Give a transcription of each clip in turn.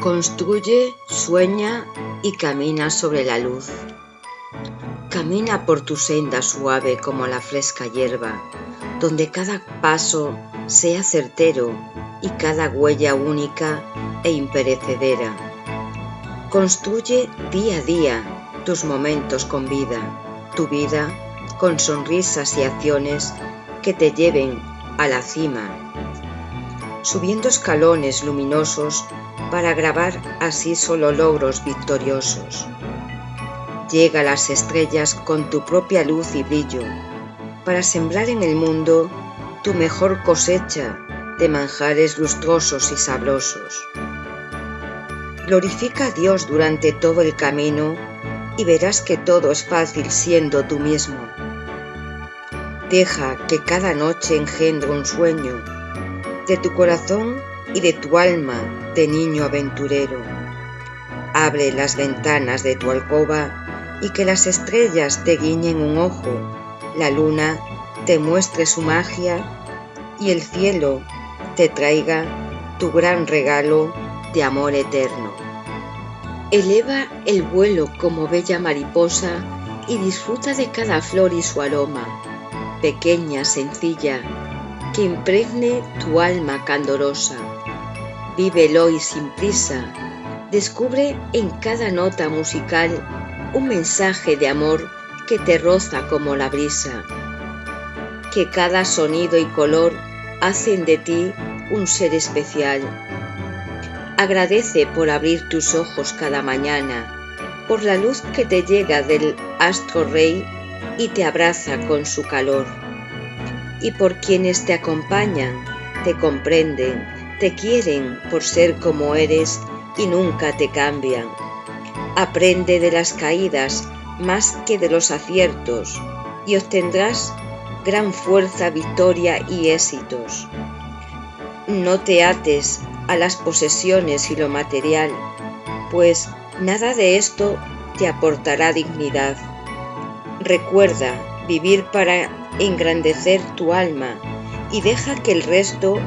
Construye, sueña y camina sobre la luz. Camina por tu senda suave como la fresca hierba, donde cada paso sea certero y cada huella única e imperecedera. Construye día a día tus momentos con vida, tu vida con sonrisas y acciones que te lleven a la cima, subiendo escalones luminosos para grabar así solo logros victoriosos. Llega a las estrellas con tu propia luz y brillo, para sembrar en el mundo tu mejor cosecha de manjares lustrosos y sabrosos. Glorifica a Dios durante todo el camino y verás que todo es fácil siendo tú mismo. Deja que cada noche engendre un sueño de tu corazón y de tu alma de niño aventurero. Abre las ventanas de tu alcoba y que las estrellas te guiñen un ojo, la luna te muestre su magia y el cielo te traiga tu gran regalo de amor eterno. Eleva el vuelo como bella mariposa y disfruta de cada flor y su aroma, pequeña, sencilla, que impregne tu alma candorosa. Vívelo y sin prisa. Descubre en cada nota musical un mensaje de amor que te roza como la brisa. Que cada sonido y color hacen de ti un ser especial. Agradece por abrir tus ojos cada mañana, por la luz que te llega del astro rey y te abraza con su calor. Y por quienes te acompañan, te comprenden, te quieren por ser como eres y nunca te cambian. Aprende de las caídas más que de los aciertos y obtendrás gran fuerza, victoria y éxitos. No te ates a las posesiones y lo material, pues nada de esto te aportará dignidad. Recuerda vivir para engrandecer tu alma y deja que el resto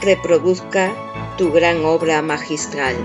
reproduzca tu gran obra magistral.